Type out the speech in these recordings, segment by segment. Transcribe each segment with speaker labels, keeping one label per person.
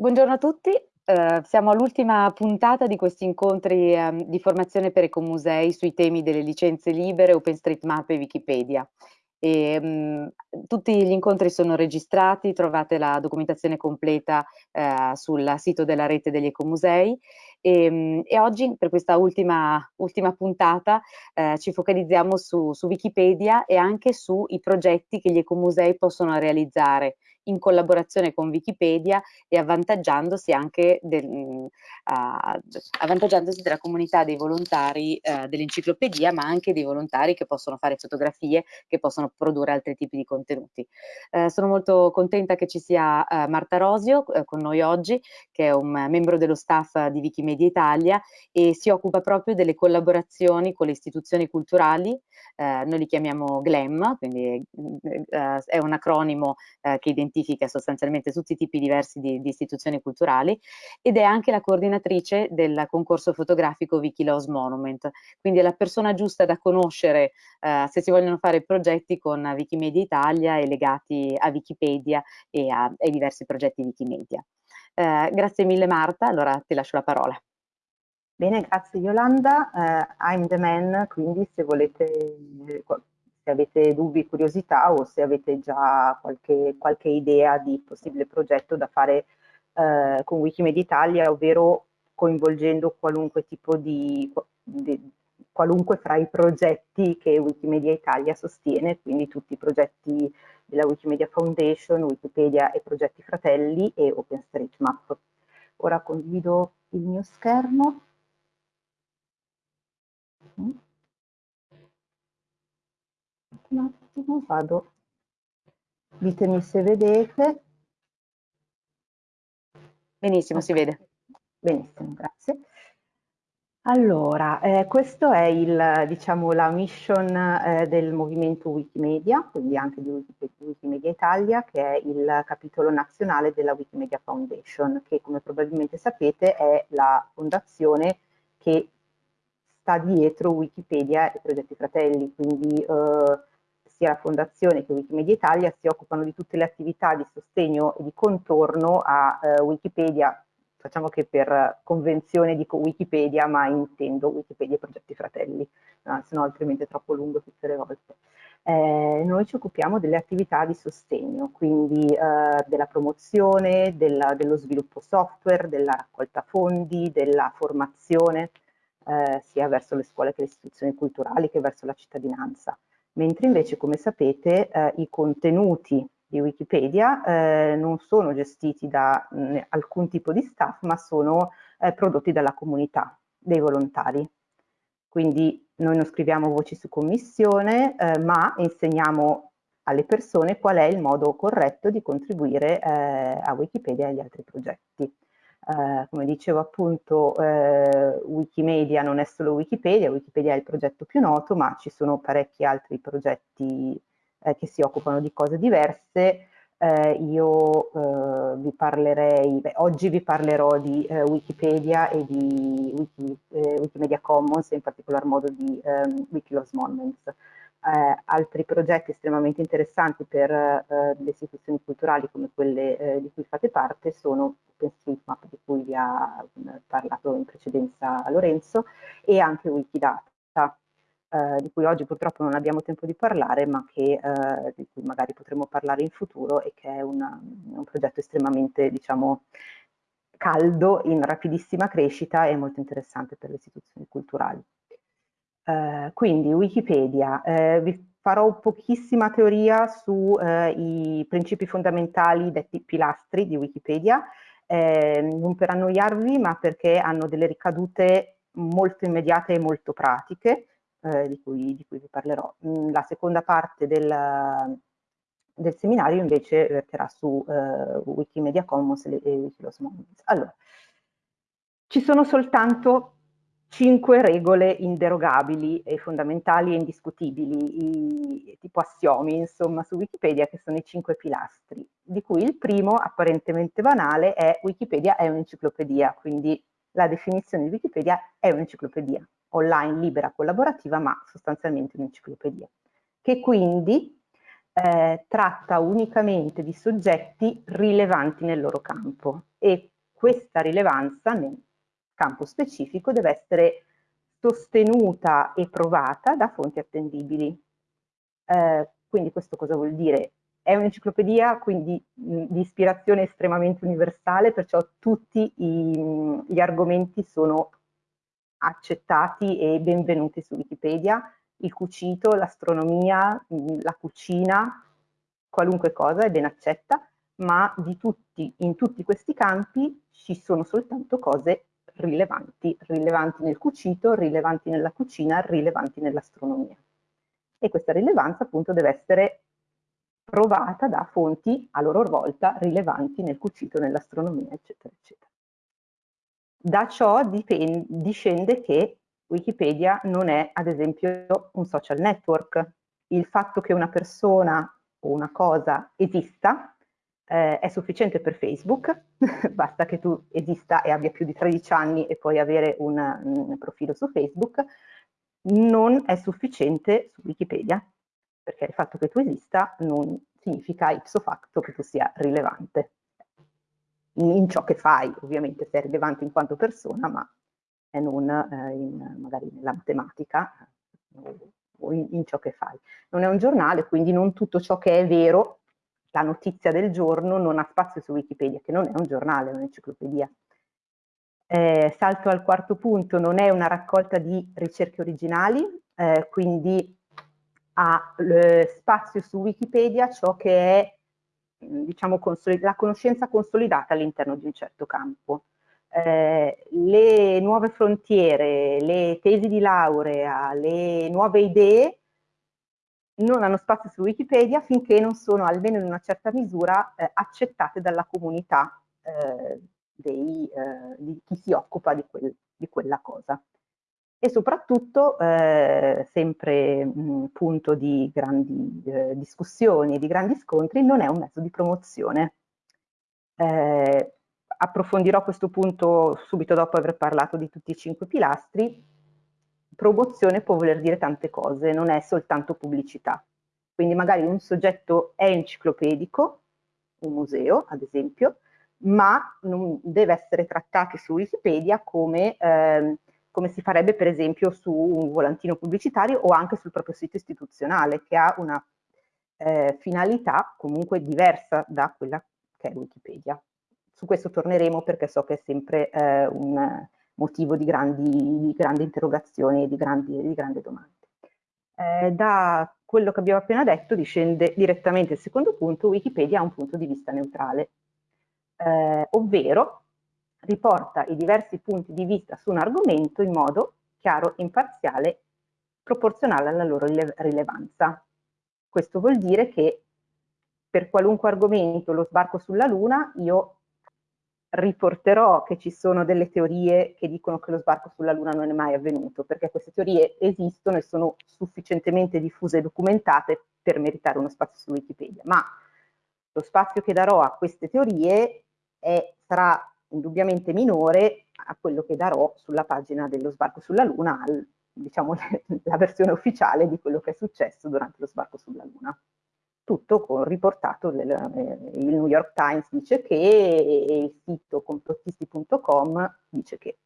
Speaker 1: Buongiorno a tutti, eh, siamo all'ultima puntata di questi incontri eh, di formazione per ecomusei sui temi delle licenze libere, OpenStreetMap e Wikipedia. E, mh, mm, tutti gli incontri sono registrati, trovate la documentazione completa eh, sul sito della rete degli ecomusei. E, mm, e oggi per questa ultima, ultima puntata eh, ci focalizziamo su, su Wikipedia e anche sui progetti che gli ecomusei possono realizzare in collaborazione con Wikipedia e avvantaggiandosi anche del, uh, avvantaggiandosi della comunità dei volontari uh, dell'enciclopedia, ma anche dei volontari che possono fare fotografie, che possono produrre altri tipi di contenuti. Uh, sono molto contenta che ci sia Marta Rosio con noi oggi, che è un membro dello staff di Wikimedia Italia e si occupa proprio delle collaborazioni con le istituzioni culturali, noi li chiamiamo GLEM, quindi è un acronimo che identifica identifica sostanzialmente tutti i tipi diversi di, di istituzioni culturali ed è anche la coordinatrice del concorso fotografico Wikilaws Monument, quindi è la persona giusta da conoscere eh, se si vogliono fare progetti con Wikimedia Italia e legati a Wikipedia e a, ai diversi progetti Wikimedia. Eh, grazie mille Marta, allora ti lascio la parola.
Speaker 2: Bene, grazie Yolanda. Uh, I'm the man, quindi se volete se avete dubbi, curiosità o se avete già qualche, qualche idea di possibile progetto da fare eh, con Wikimedia Italia, ovvero coinvolgendo qualunque tipo di, di, qualunque fra i progetti che Wikimedia Italia sostiene, quindi tutti i progetti della Wikimedia Foundation, Wikipedia e progetti fratelli e OpenStreetMap. Ora condivido il mio schermo. Mm. Un attimo, vado, ditemi se vedete.
Speaker 1: Benissimo, si vede.
Speaker 2: Benissimo, grazie. Allora, eh, questo è il, diciamo, la mission eh, del movimento Wikimedia, quindi anche di Wikimedia Italia, che è il capitolo nazionale della Wikimedia Foundation, che come probabilmente sapete è la fondazione che sta dietro Wikipedia e Progetti Fratelli, quindi eh, sia la Fondazione che Wikimedia Italia si occupano di tutte le attività di sostegno e di contorno a eh, Wikipedia, facciamo che per convenzione dico Wikipedia, ma intendo Wikipedia e Progetti Fratelli, no, se no altrimenti è troppo lungo tutte le volte. Eh, noi ci occupiamo delle attività di sostegno, quindi eh, della promozione, della, dello sviluppo software, della raccolta fondi, della formazione, eh, sia verso le scuole che le istituzioni culturali che verso la cittadinanza mentre invece come sapete eh, i contenuti di Wikipedia eh, non sono gestiti da mh, alcun tipo di staff ma sono eh, prodotti dalla comunità, dei volontari. Quindi noi non scriviamo voci su commissione eh, ma insegniamo alle persone qual è il modo corretto di contribuire eh, a Wikipedia e agli altri progetti. Eh, come dicevo appunto, eh, Wikimedia non è solo Wikipedia, Wikipedia è il progetto più noto, ma ci sono parecchi altri progetti eh, che si occupano di cose diverse. Eh, io eh, vi parlerei, beh, oggi vi parlerò di Wikipedia e di Wiki, Wikimedia Commons, in particolar modo di ehm, Wikilaws Monuments. Eh, altri progetti estremamente interessanti per eh, le istituzioni culturali come quelle eh, di cui fate parte sono OpenStreetMap di cui vi ha parlato in precedenza Lorenzo e anche Wikidata eh, di cui oggi purtroppo non abbiamo tempo di parlare ma che, eh, di cui magari potremo parlare in futuro e che è una, un progetto estremamente diciamo caldo in rapidissima crescita e molto interessante per le istituzioni culturali. Eh, quindi Wikipedia, eh, vi farò pochissima teoria sui eh, principi fondamentali detti pilastri di Wikipedia, eh, non per annoiarvi ma perché hanno delle ricadute molto immediate e molto pratiche, di cui, di, cui, vi parlerò. Mm, la seconda parte del, del seminario invece verterà su Wikimedia Commons e Wikilaws Commons. Allora, ci sono soltanto cinque regole inderogabili e fondamentali e indiscutibili, i, tipo assiomi, insomma, su Wikipedia, che sono i cinque pilastri, di cui il primo, apparentemente banale, è Wikipedia è un'enciclopedia, quindi la definizione di Wikipedia è un'enciclopedia, online, libera, collaborativa, ma sostanzialmente un'enciclopedia, che quindi eh, tratta unicamente di soggetti rilevanti nel loro campo e questa rilevanza campo specifico deve essere sostenuta e provata da fonti attendibili. Eh, quindi questo cosa vuol dire? È un'enciclopedia quindi di ispirazione estremamente universale, perciò tutti i, gli argomenti sono accettati e benvenuti su Wikipedia, il cucito, l'astronomia, la cucina, qualunque cosa è ben accetta, ma di tutti, in tutti questi campi ci sono soltanto cose rilevanti, rilevanti nel cucito, rilevanti nella cucina, rilevanti nell'astronomia. E questa rilevanza appunto deve essere provata da fonti a loro volta rilevanti nel cucito, nell'astronomia, eccetera, eccetera. Da ciò dipende, discende che Wikipedia non è ad esempio un social network. Il fatto che una persona o una cosa esista eh, è sufficiente per Facebook, basta che tu esista e abbia più di 13 anni e puoi avere un, un profilo su Facebook, non è sufficiente su Wikipedia, perché il fatto che tu esista non significa ipso facto che tu sia rilevante. In, ciò che fai, ovviamente sei rilevante in quanto persona, ma non eh, in, magari nella matematica eh, o in, in ciò che fai. Non è un giornale, quindi non tutto ciò che è vero la notizia del giorno non ha spazio su Wikipedia, che non è un giornale, è un'enciclopedia. Eh, salto al quarto punto, non è una raccolta di ricerche originali, eh, quindi ha eh, spazio su Wikipedia ciò che è diciamo, la conoscenza consolidata all'interno di un certo campo. Eh, le nuove frontiere, le tesi di laurea, le nuove idee non hanno spazio su Wikipedia finché non sono, almeno in una certa misura, eh, accettate dalla comunità eh, dei, eh, di chi si occupa di, quel, di, quella cosa. E soprattutto, eh, sempre mh, punto di grandi eh, discussioni e di grandi scontri, non è un mezzo di promozione. Eh, approfondirò questo punto subito dopo aver parlato di tutti i cinque pilastri, promozione può voler dire tante cose, non è soltanto pubblicità. Quindi magari un soggetto è enciclopedico, un museo ad esempio, ma non deve essere trattato su Wikipedia come, eh, come si farebbe per esempio su un volantino pubblicitario o anche sul proprio sito istituzionale che ha una eh, finalità comunque diversa da quella che è Wikipedia. Su questo torneremo perché so che è sempre eh, un motivo di grandi, di grandi interrogazioni e di grandi, di grandi domande. Eh, da quello che abbiamo appena detto discende direttamente il secondo punto, Wikipedia ha un punto di vista neutrale, eh, ovvero riporta i diversi punti di vista su un argomento in modo chiaro, imparziale, proporzionale alla loro rilevanza. Questo vuol dire che per qualunque argomento, lo sbarco sulla Luna, io riporterò che ci sono delle teorie che dicono che lo sbarco sulla Luna non è mai avvenuto, perché queste teorie esistono e sono sufficientemente diffuse e documentate per meritare uno spazio su Wikipedia, ma lo spazio che darò a queste teorie è, sarà indubbiamente minore a quello che darò sulla pagina dello sbarco sulla Luna, al, diciamo la versione ufficiale di quello che è successo durante lo sbarco sulla Luna tutto con riportato nel, eh, il New York Times dice che e il sito complottisti.com dice che.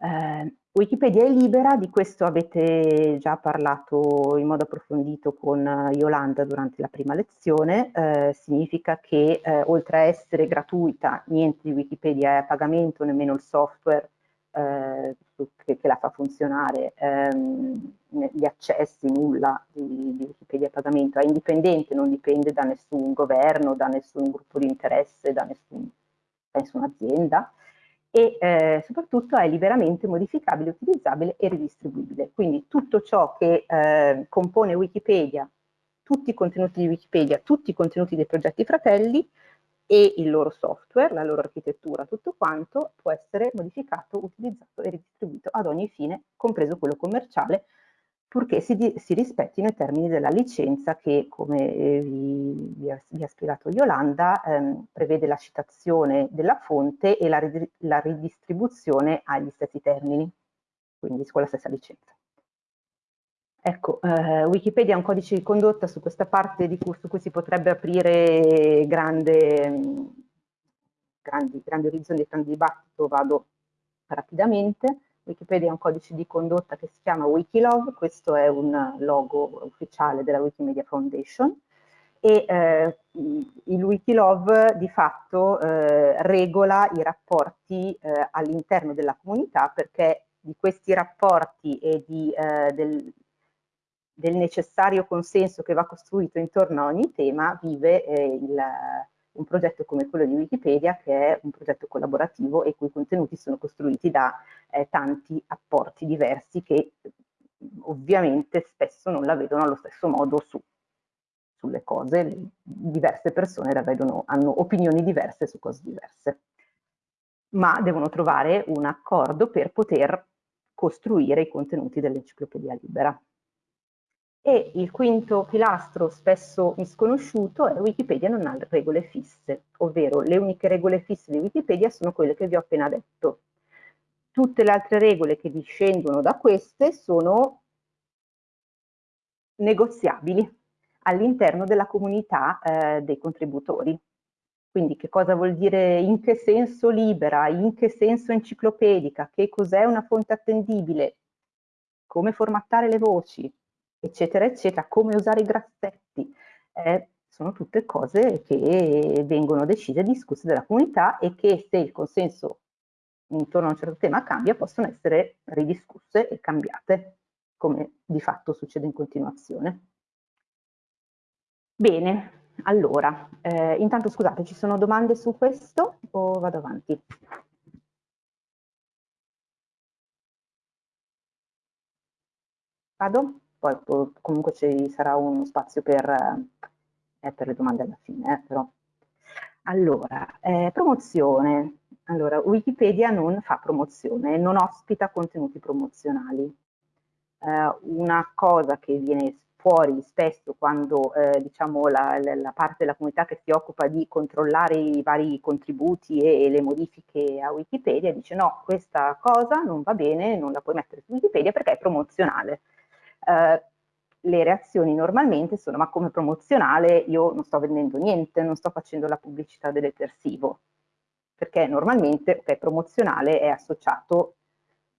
Speaker 2: Eh, Wikipedia è libera, di questo avete già parlato in modo approfondito con Yolanda durante la prima lezione, eh, significa che eh, oltre a essere gratuita, niente di Wikipedia è a pagamento, nemmeno il software eh, che, che, la fa funzionare, ehm, gli accessi, nulla di, di, Wikipedia a pagamento, è indipendente, non dipende da nessun governo, da nessun gruppo di interesse, da, nessun, da nessuna azienda e eh, soprattutto è liberamente modificabile, utilizzabile e ridistribuibile. Quindi tutto ciò che eh, compone Wikipedia, tutti i contenuti di Wikipedia, tutti i contenuti dei progetti fratelli, e il loro software, la loro architettura, tutto quanto può essere modificato, utilizzato e ridistribuito ad ogni fine, compreso quello commerciale, purché si, di, si rispettino i termini della licenza che, come eh, vi, vi, ha, vi, ha, spiegato Yolanda, ehm, prevede la citazione della fonte e la, la ridistribuzione agli stessi termini, quindi con la stessa licenza. Ecco, eh, Wikipedia è un codice di condotta su questa parte cui, su cui si potrebbe aprire grande, grandi, grandi orizzonti, grande dibattito, vado rapidamente. Wikipedia è un codice di condotta che si chiama Wikilove, questo è un logo ufficiale della Wikimedia Foundation e eh, il Wikilove di fatto eh, regola i rapporti eh, all'interno della comunità perché di questi rapporti e di, eh, del, del, necessario consenso che va costruito intorno a ogni tema vive eh, il, un progetto come quello di Wikipedia che è un progetto collaborativo e i cui contenuti sono costruiti da eh, tanti apporti diversi che ovviamente spesso non la vedono allo stesso modo su sulle cose, diverse persone la vedono, hanno opinioni diverse su cose diverse, ma devono trovare un accordo per poter costruire i contenuti dell'enciclopedia libera. E il quinto pilastro, spesso misconosciuto, è Wikipedia non ha regole fisse, ovvero le uniche regole fisse di Wikipedia sono quelle che vi ho appena detto. Tutte le altre regole che discendono da queste sono negoziabili, all'interno della comunità eh, dei contributori. Quindi che cosa vuol dire, in che senso libera, in che senso enciclopedica, che cos'è una fonte attendibile, come formattare le voci, eccetera, eccetera, come usare i grassetti. Eh, sono tutte cose che vengono decise e discusse dalla comunità e che se il consenso intorno a un certo tema cambia, possono essere ridiscusse e cambiate, come di fatto succede in continuazione. Bene, allora, eh, intanto scusate, ci sono domande su questo o vado avanti? Vado? Poi comunque ci sarà uno spazio per, eh, per le domande alla fine, eh, però. Allora, eh, promozione. Allora, Wikipedia non fa promozione, non ospita contenuti promozionali. Eh, una cosa che viene fuori spesso quando eh, diciamo la, la, parte della comunità che si occupa di controllare i vari contributi e, e, le modifiche a Wikipedia dice no, questa cosa non va bene, non la puoi mettere su Wikipedia perché è promozionale. Eh, le reazioni normalmente sono ma come promozionale io non sto vendendo niente, non sto facendo la pubblicità dell'etersivo, perché normalmente okay, promozionale è associato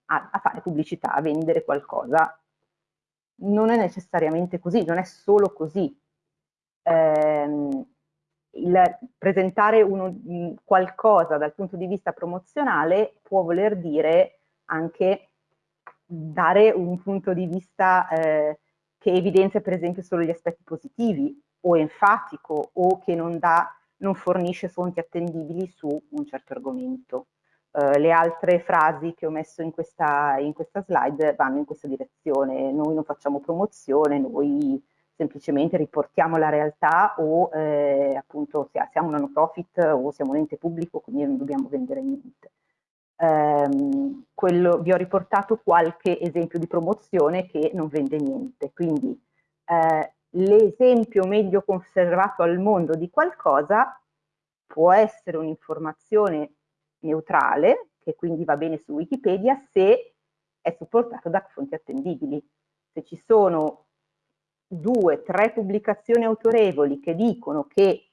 Speaker 2: a, a fare pubblicità, a vendere qualcosa non è necessariamente così, non è solo così. Eh, il presentare uno, qualcosa dal punto di vista promozionale può voler dire anche dare un punto di vista eh, che evidenzia per esempio solo gli aspetti positivi o enfatico o che non, dà, non fornisce fonti attendibili su un certo argomento. Uh, le altre frasi che ho messo in questa, in questa slide vanno in questa direzione. Noi non facciamo promozione, noi semplicemente riportiamo la realtà o eh, appunto siamo una no profit o siamo un ente pubblico, quindi non dobbiamo vendere niente. Um, quello, vi ho riportato qualche esempio di promozione che non vende niente, quindi eh, l'esempio meglio conservato al mondo di qualcosa può essere un'informazione neutrale, che quindi va bene su Wikipedia, se è supportato da fonti attendibili. Se ci sono due, tre pubblicazioni autorevoli che dicono che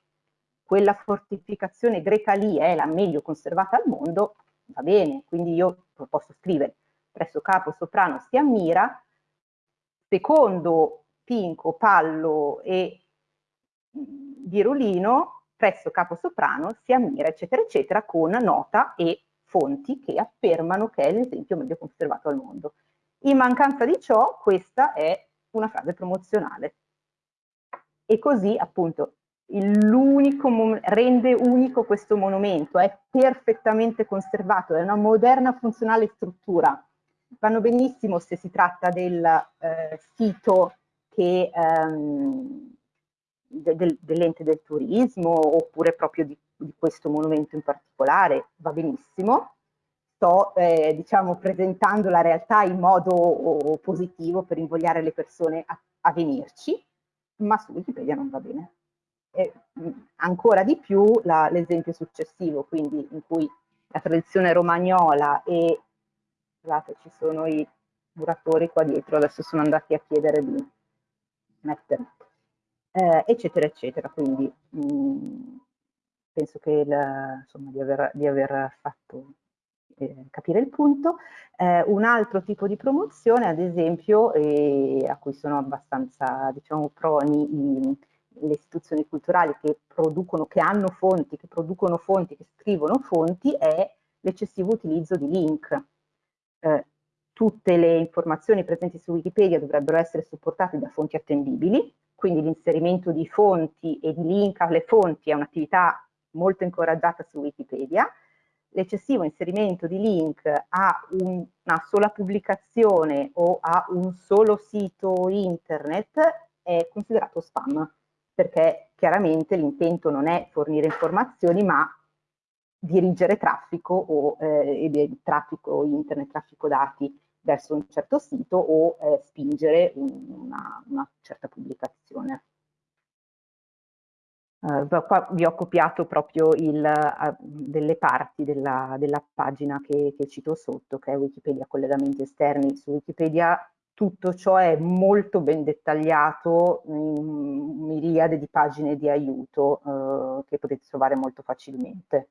Speaker 2: quella fortificazione greca lì è la meglio conservata al mondo, va bene, quindi io posso scrivere presso capo soprano si ammira, secondo Pinco, Pallo e Virulino presso capo soprano si ammira, eccetera, eccetera, con nota e fonti che affermano che è l'esempio meglio conservato al mondo. In mancanza di ciò, questa è una frase promozionale. E così, appunto, l'unico rende unico questo monumento, è perfettamente conservato, è una moderna funzionale struttura. Vanno benissimo se si tratta del eh, sito che ehm, del, dell'ente del turismo oppure proprio di, di, questo monumento in particolare, va benissimo. Sto eh, diciamo, presentando la realtà in modo positivo per invogliare le persone a, a venirci, ma su Wikipedia non va bene. E, ancora di più l'esempio successivo, quindi in cui la tradizione romagnola e scusate, ci sono i muratori qua dietro adesso sono andati a chiedere di mettere, eh, eccetera, eccetera. Quindi mh, penso che il, insomma, di, aver, di aver fatto eh, capire il punto. Eh, un altro tipo di promozione, ad esempio, eh, a cui sono abbastanza diciamo, proni i, le istituzioni culturali che producono, che hanno fonti, che producono fonti, che scrivono fonti, è l'eccessivo utilizzo di link. Eh, tutte le informazioni presenti su Wikipedia dovrebbero essere supportate da fonti attendibili, quindi l'inserimento di fonti e di link alle fonti è un'attività molto incoraggiata su Wikipedia. L'eccessivo inserimento di link a un, una sola pubblicazione o a un solo sito internet è considerato spam, perché chiaramente l'intento non è fornire informazioni, ma dirigere traffico o eh, traffico internet, traffico dati verso un certo sito o eh, spingere una, una, certa pubblicazione. Uh, qua vi ho copiato proprio il, uh, delle parti della, della pagina che, che, cito sotto, che è Wikipedia collegamenti esterni. Su Wikipedia tutto ciò è molto ben dettagliato in miriade di pagine di aiuto uh, che potete trovare molto facilmente.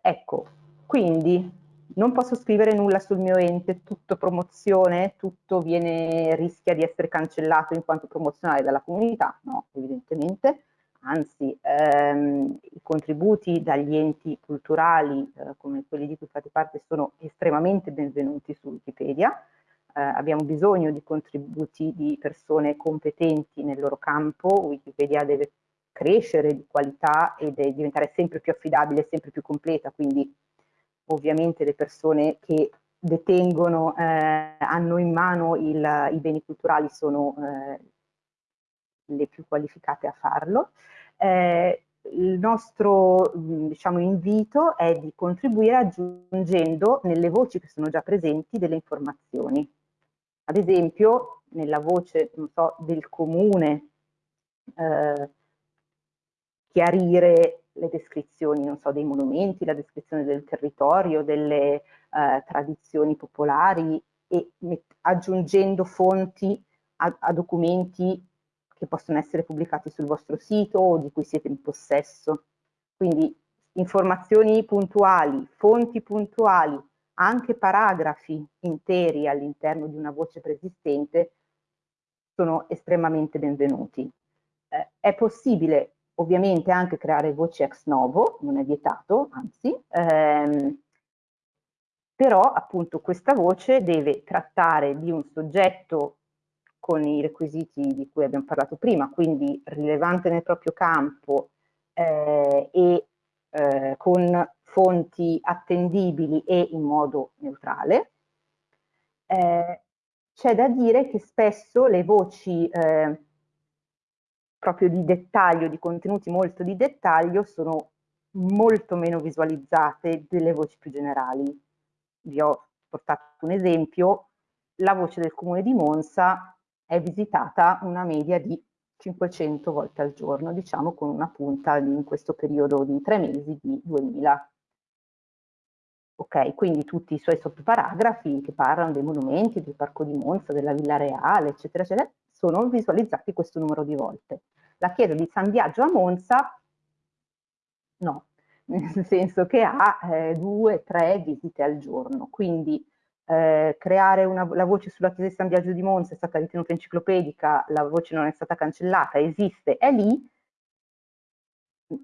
Speaker 2: ecco, quindi non posso scrivere nulla sul mio ente, tutto promozione, tutto viene, rischia di essere cancellato in quanto promozionale dalla comunità? No, evidentemente, anzi ehm, i contributi dagli enti culturali eh, come quelli di cui fate parte sono estremamente benvenuti su Wikipedia, eh, abbiamo bisogno di contributi di persone competenti nel loro campo, Wikipedia deve crescere di qualità e deve diventare sempre più affidabile, sempre più completa, quindi ovviamente le persone che detengono, eh, hanno in mano il, i beni culturali sono eh, le più qualificate a farlo. Eh, il nostro diciamo, invito è di contribuire aggiungendo nelle voci che sono già presenti delle informazioni. Ad esempio, nella voce so, del comune, eh, chiarire le descrizioni, so, dei monumenti, la descrizione del territorio, delle eh, tradizioni popolari e aggiungendo fonti a, a, documenti che possono essere pubblicati sul vostro sito o di cui siete in possesso. Quindi informazioni puntuali, fonti puntuali, anche paragrafi interi all'interno di una voce preesistente sono estremamente benvenuti. Eh, è possibile ovviamente anche creare voci ex novo, non è vietato, anzi, ehm, però appunto questa voce deve trattare di un soggetto con i requisiti di cui abbiamo parlato prima, quindi rilevante nel proprio campo eh, e eh, con fonti attendibili e in modo neutrale. Eh, C'è da dire che spesso le voci eh, proprio di dettaglio, di contenuti molto di dettaglio, sono molto meno visualizzate delle voci più generali. Vi ho portato un esempio, la voce del comune di Monza è visitata una media di 500 volte al giorno, diciamo con una punta in questo periodo di tre mesi di 2000. Ok, quindi tutti i suoi sottoparagrafi che parlano dei monumenti, del Parco di Monza, della Villa Reale, eccetera, eccetera, sono visualizzati questo numero di volte. La chiesa di San Biagio a Monza no, nel senso che ha eh, due, tre visite al giorno, quindi eh, creare una, la voce sulla chiesa di San Biagio di Monza è stata ritenuta enciclopedica, la voce non è stata cancellata, esiste, è lì,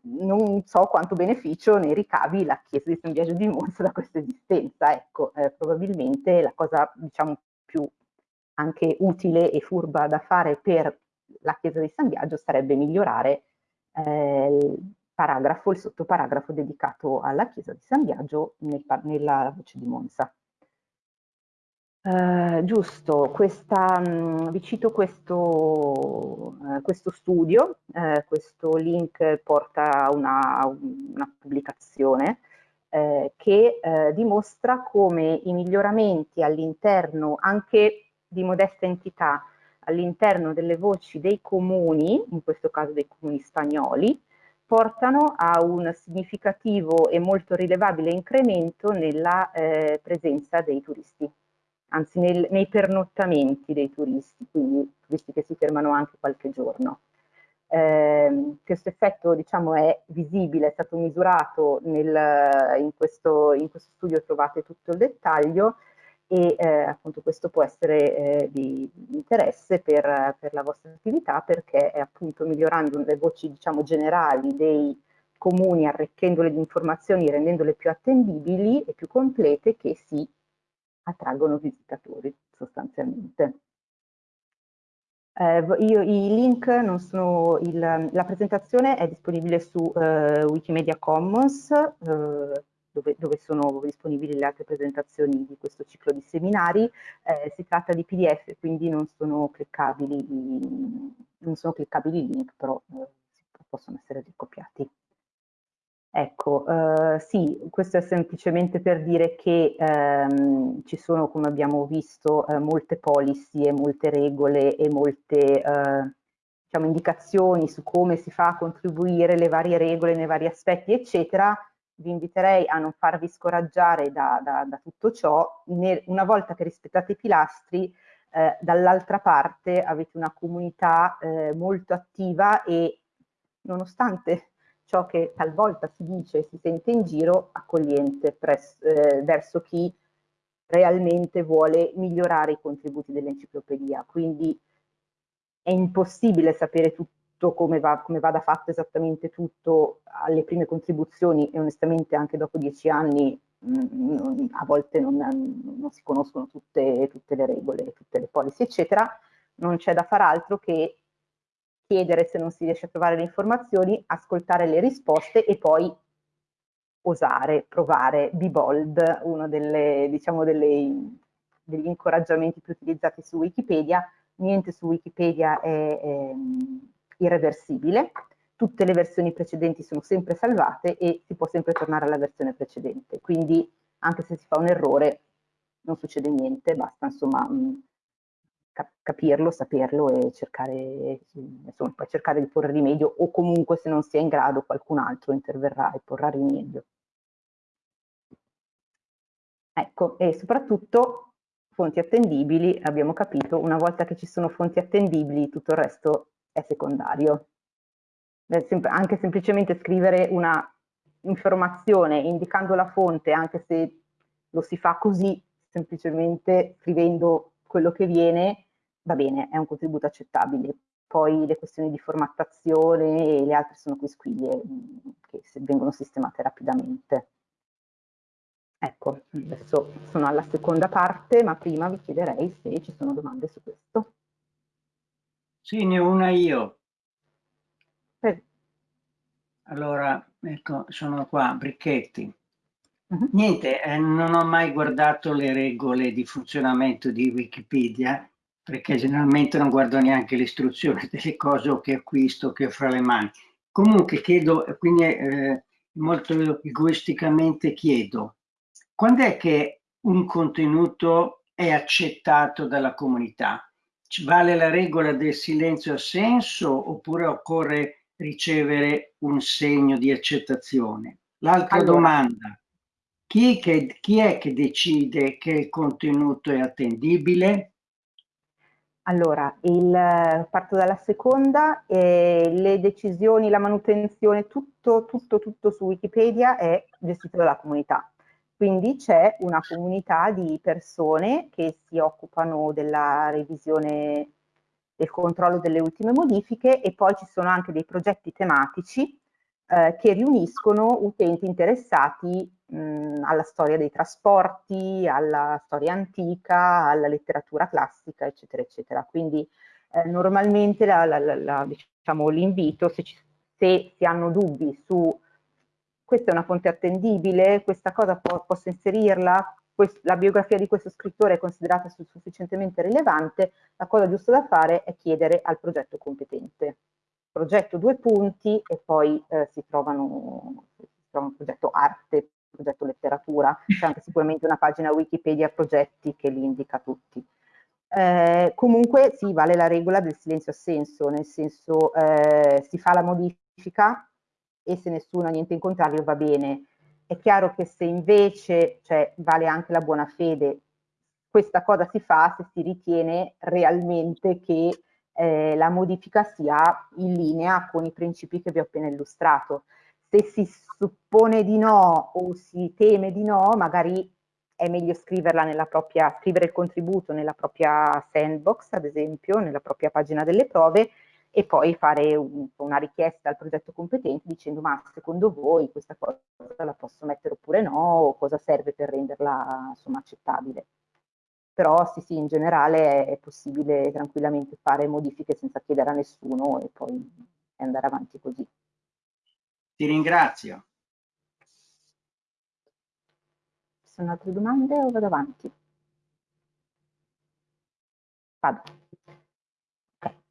Speaker 2: non so quanto beneficio ne ricavi la chiesa di San Biagio di Monza da questa esistenza, ecco, eh, probabilmente la cosa diciamo più anche utile e furba da fare per la chiesa di San Biagio sarebbe migliorare eh, il paragrafo, il sottoparagrafo dedicato alla chiesa di San Biagio nel, nella voce di Monza. Uh, giusto, questa, mh, vi cito questo, uh, questo studio, uh, questo link porta a una, una, pubblicazione che dimostra come i miglioramenti all'interno anche di modeste entità all'interno delle voci dei comuni, in questo caso dei comuni spagnoli, portano a un significativo e molto rilevabile incremento nella eh, presenza dei turisti. Anzi nel, nei pernottamenti dei turisti, quindi turisti che si fermano anche qualche giorno. Eh, questo effetto diciamo, è visibile, è stato misurato nel, in, questo, in, questo, studio, trovate tutto il dettaglio e eh, appunto questo può essere eh, di interesse per, per, la vostra attività perché è appunto migliorando le voci diciamo, generali dei comuni, arricchendole di informazioni, rendendole più attendibili e più complete che si attraggono visitatori sostanzialmente. Eh, io, I link non sono, il, la presentazione è disponibile su eh, Wikimedia Commons, eh, dove, dove, sono disponibili le altre presentazioni di questo ciclo di seminari. Eh, si tratta di PDF, quindi non sono cliccabili, non sono cliccabili i link, però eh, possono essere ricopiati. Ecco, eh, sì, questo è semplicemente per dire che ehm, ci sono, come abbiamo visto, eh, molte policy e molte regole e molte eh, diciamo, indicazioni su come si fa a contribuire le varie regole nei vari aspetti, eccetera. Vi inviterei a non farvi scoraggiare da, da, da tutto ciò. Ne, una volta che rispettate i pilastri, eh, dall'altra parte avete una comunità eh, molto attiva e nonostante ciò che talvolta si dice e si sente in giro accogliente presso, eh, verso chi realmente vuole migliorare i contributi dell'enciclopedia. Quindi è impossibile sapere tutto come, va, come vada fatto esattamente tutto alle prime contribuzioni e onestamente anche dopo dieci anni mm, a volte non, non si conoscono tutte, tutte, le regole, tutte le policy, eccetera. Non c'è da far altro che chiedere se non si riesce a trovare le informazioni, ascoltare le risposte e poi osare, provare, be bold, uno delle, diciamo delle, degli incoraggiamenti più utilizzati su Wikipedia. Niente su Wikipedia è, è irreversibile, tutte le versioni precedenti sono sempre salvate e si può sempre tornare alla versione precedente. Quindi anche se si fa un errore non succede niente, basta insomma capirlo, saperlo e cercare, insomma, poi cercare di porre rimedio o comunque se non si è in grado qualcun altro interverrà e porrà rimedio. Ecco, e soprattutto fonti attendibili, abbiamo capito, una volta che ci sono fonti attendibili tutto il resto è secondario. Anche semplicemente scrivere una informazione indicando la fonte, anche se lo si fa così, semplicemente scrivendo quello che viene, va bene, è un contributo accettabile. Poi le questioni di formattazione e le altre sono quisquiglie mm, che vengono sistemate rapidamente. Ecco, adesso sono alla seconda parte, ma prima vi chiederei se ci sono domande su questo.
Speaker 3: Sì, ne ho una io. Eh. Allora, ecco, sono qua, Bricchetti. -huh. Niente, eh, non ho mai guardato le regole di funzionamento di Wikipedia perché generalmente non guardo neanche l'istruzione delle cose che acquisto, che ho fra le mani. Comunque chiedo, quindi eh, molto egoisticamente chiedo, quando è che un contenuto è accettato dalla comunità? Vale la regola del silenzio assenso oppure occorre ricevere un segno di accettazione? L'altra allora. domanda, chi, che, chi è che decide che il contenuto è attendibile?
Speaker 2: Allora, il, parto dalla seconda, eh, le decisioni, la manutenzione, tutto, tutto, tutto su Wikipedia è gestito dalla comunità. Quindi c'è una comunità di persone che si occupano della revisione, del controllo delle ultime modifiche e poi ci sono anche dei progetti tematici eh, che riuniscono utenti interessati mh, alla storia dei trasporti, alla storia antica, alla letteratura classica, eccetera, eccetera. Quindi eh, normalmente diciamo, l'invito, se, se, si hanno dubbi su questa è una fonte attendibile, questa cosa po posso inserirla, la biografia di questo scrittore è considerata sufficientemente rilevante, la cosa giusta da fare è chiedere al progetto competente progetto due punti e poi eh, si, trovano, si trova un progetto arte, progetto letteratura, c'è anche sicuramente una pagina Wikipedia progetti che li indica tutti. Eh, comunque sì, vale la regola del silenzio assenso, nel senso eh, si fa la modifica e se nessuno ha niente in contrario va bene. È chiaro che se invece, cioè vale anche la buona fede, questa cosa si fa se si ritiene realmente che eh, la modifica sia in linea con i principi che vi ho appena illustrato. Se si suppone di no o si teme di no, magari è meglio scriverla nella propria, scrivere il contributo nella propria sandbox, ad esempio, nella propria pagina delle prove, e poi fare un, una richiesta al progetto competente dicendo ma secondo voi questa cosa la posso mettere oppure no, o cosa serve per renderla insomma, accettabile. Però sì, sì, in generale è possibile tranquillamente fare modifiche senza chiedere a nessuno e poi andare avanti così.
Speaker 3: Ti ringrazio.
Speaker 2: Ci sono altre domande o vado avanti? Vado.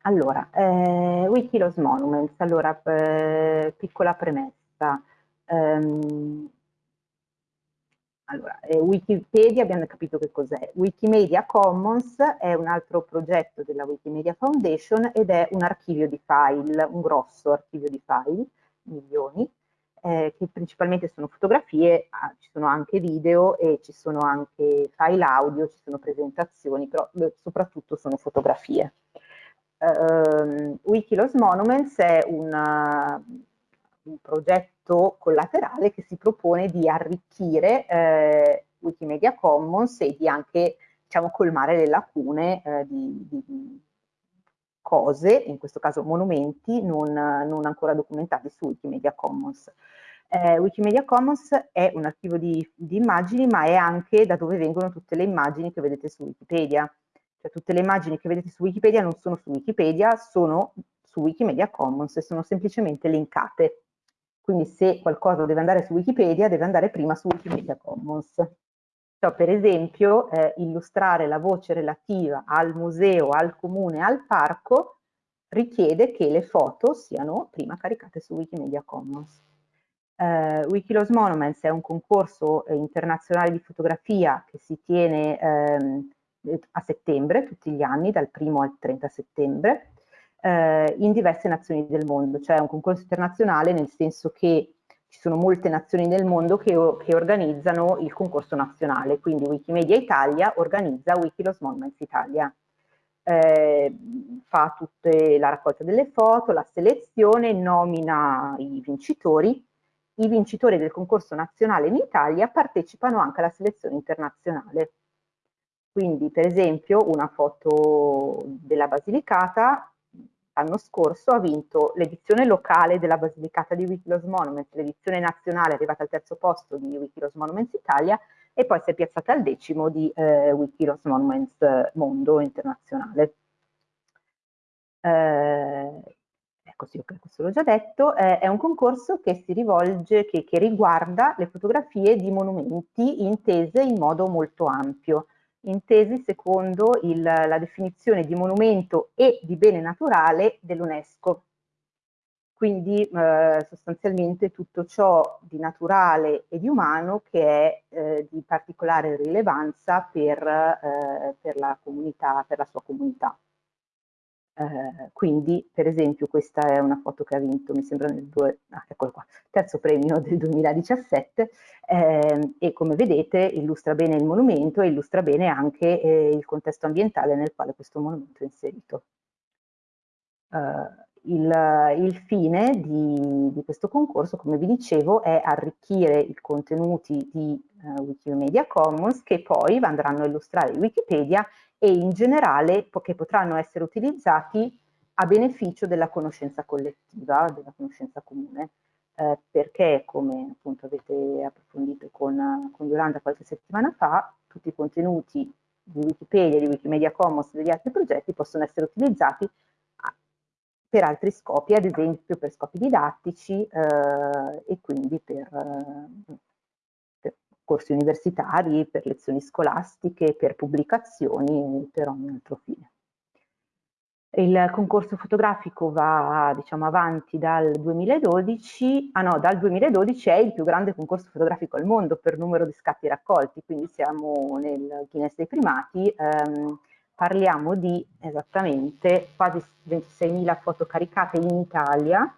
Speaker 2: Allora, eh, Wikilos Monuments, allora, eh, piccola premessa. Um, allora, eh, Wikipedia abbiamo capito che cos'è. Wikimedia Commons è un altro progetto della Wikimedia Foundation ed è un archivio di file, un grosso archivio di file, milioni, eh, che principalmente sono fotografie, ah, ci sono anche video e ci sono anche file audio, ci sono presentazioni, però beh, soprattutto sono fotografie. Uh, Wikilos Monuments è una, un progetto collaterale che si propone di arricchire eh, Wikimedia Commons e di anche diciamo, colmare le lacune eh, di, di, cose, in questo caso monumenti, non, non ancora documentati su Wikimedia Commons. Eh, Wikimedia Commons è un archivio di, di, immagini, ma è anche da dove vengono tutte le immagini che vedete su Wikipedia. Cioè tutte le immagini che vedete su Wikipedia non sono su Wikipedia, sono su Wikimedia Commons e sono semplicemente linkate. Quindi se qualcosa deve andare su Wikipedia, deve andare prima su Wikimedia Commons. Cioè, per esempio, eh, illustrare la voce relativa al museo, al comune, al parco, richiede che le foto siano prima caricate su Wikimedia Commons. Eh, Wikilos Monuments è un concorso eh, internazionale di fotografia che si tiene ehm, a settembre, tutti gli anni, dal 1 al 30 settembre, eh, in diverse nazioni del mondo, cioè è un concorso internazionale nel senso che ci sono molte nazioni nel mondo che, che organizzano il concorso nazionale, quindi Wikimedia Italia organizza Wikilos Monuments Italia. Eh, fa tutta la raccolta delle foto, la selezione, nomina i vincitori. I vincitori del concorso nazionale in Italia partecipano anche alla selezione internazionale. Quindi, per esempio, una foto della Basilicata l'anno scorso ha vinto l'edizione locale della Basilicata di Wikilos Monuments, l'edizione nazionale è arrivata al terzo posto di Wikilos Monuments Italia e poi si è piazzata al decimo di eh, Wikilos Monuments eh, Mondo Internazionale. Eh, ecco sì, questo l'ho già detto, eh, è un concorso che si rivolge, che, che riguarda le fotografie di monumenti intese in modo molto ampio intesi secondo il, la definizione di monumento e di bene naturale dell'UNESCO. Quindi eh, sostanzialmente tutto ciò di naturale e di umano che è eh, di particolare rilevanza per, eh, per, la comunità, per la sua comunità. Eh, quindi, per esempio, questa è una foto che ha vinto, mi sembra nel due, ah, qua, terzo premio del 2017 eh, e come vedete illustra bene il monumento e illustra bene anche eh, il contesto ambientale nel quale questo monumento è inserito. Uh, il, il, fine di, di, questo concorso, come vi dicevo, è arricchire i contenuti di uh, Wikimedia Commons che poi andranno a illustrare Wikipedia e in generale che potranno essere utilizzati a beneficio della conoscenza collettiva, della conoscenza comune, eh, perché come appunto avete approfondito con, con Yolanda qualche settimana fa, tutti i contenuti di Wikipedia, di Wikimedia Commons e degli altri progetti possono essere utilizzati per altri scopi, ad esempio per scopi didattici eh, e quindi per, eh, corsi universitari, per lezioni scolastiche, per pubblicazioni e per ogni altro fine. Il concorso fotografico va diciamo, avanti dal 2012, ah no, dal 2012 è il più grande concorso fotografico al mondo per numero di scatti raccolti, quindi siamo nel Guinness dei primati, ehm, parliamo di esattamente quasi 26.000 foto caricate in Italia,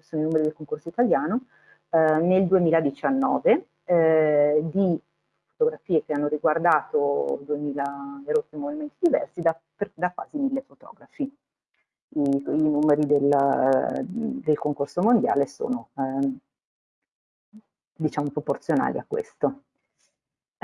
Speaker 2: sono i numeri del concorso italiano, eh, nel 2019 eh, di fotografie che hanno riguardato 2000 erotti movimenti diversi da, per, da quasi mille fotografi. I, i numeri del, del, concorso mondiale sono eh, diciamo proporzionali a questo.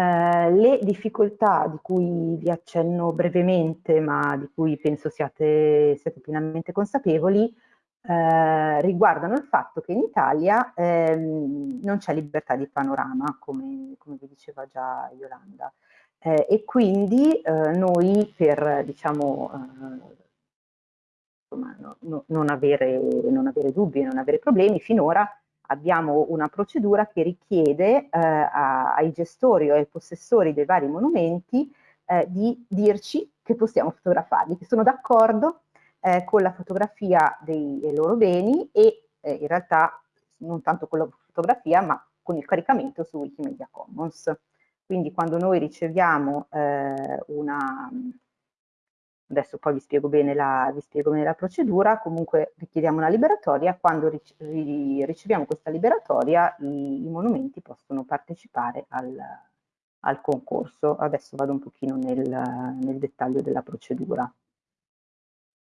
Speaker 2: Eh, le difficoltà di cui vi accenno brevemente, ma di cui penso siate, siate pienamente consapevoli, eh, riguardano il fatto che in Italia ehm, non c'è libertà di panorama, come, come, vi diceva già Yolanda, eh, e quindi eh, noi per diciamo, eh, insomma, no, no, non, avere, non avere dubbi, non avere problemi, finora abbiamo una procedura che richiede eh, a, ai gestori o ai possessori dei vari monumenti eh, di dirci che possiamo fotografarli, che sono d'accordo eh, con la fotografia dei, dei loro beni e eh, in realtà non tanto con la fotografia ma con il caricamento su Wikimedia Commons. Quindi quando noi riceviamo eh, una, adesso poi vi spiego, bene la, spiego bene la procedura, comunque richiediamo una liberatoria, quando riceviamo questa liberatoria i, i monumenti possono partecipare al, al, concorso. Adesso vado un pochino nel, nel dettaglio della procedura.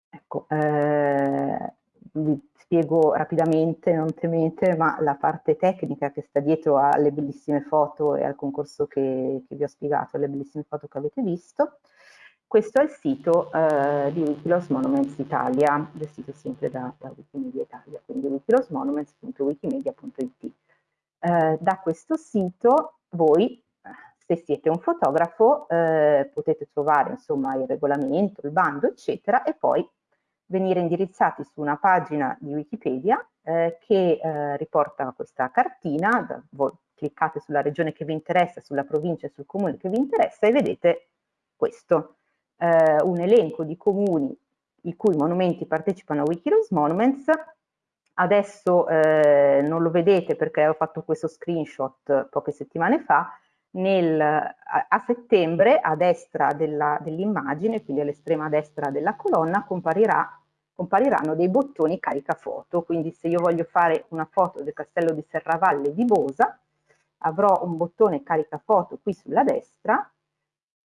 Speaker 2: Ecco, eh, vi spiego rapidamente, non temete, ma la parte tecnica che sta dietro alle bellissime foto e al concorso che, che vi ho spiegato, alle bellissime foto che avete visto. Questo è il sito eh, di Wikiloss Monuments Italia, gestito sempre da, da Wikimedia Italia, quindi wikilossmonuments.wikimedia.it. Eh, da questo sito voi, se siete un fotografo, eh, potete trovare insomma il regolamento, il bando, eccetera, e poi venire indirizzati su una pagina di Wikipedia eh, che eh, riporta questa cartina, da, voi cliccate sulla regione che vi interessa, sulla provincia e sul comune che vi interessa e vedete questo eh, un elenco di comuni i cui monumenti partecipano a Wikiloss Monuments. Adesso eh, non lo vedete perché ho fatto questo screenshot poche settimane fa. Nel, a, a, settembre a destra dell'immagine, quindi all'estrema destra della colonna, comparirà, compariranno dei bottoni carica foto. Quindi se io voglio fare una foto del castello di Serravalle di Bosa, avrò un bottone carica foto qui sulla destra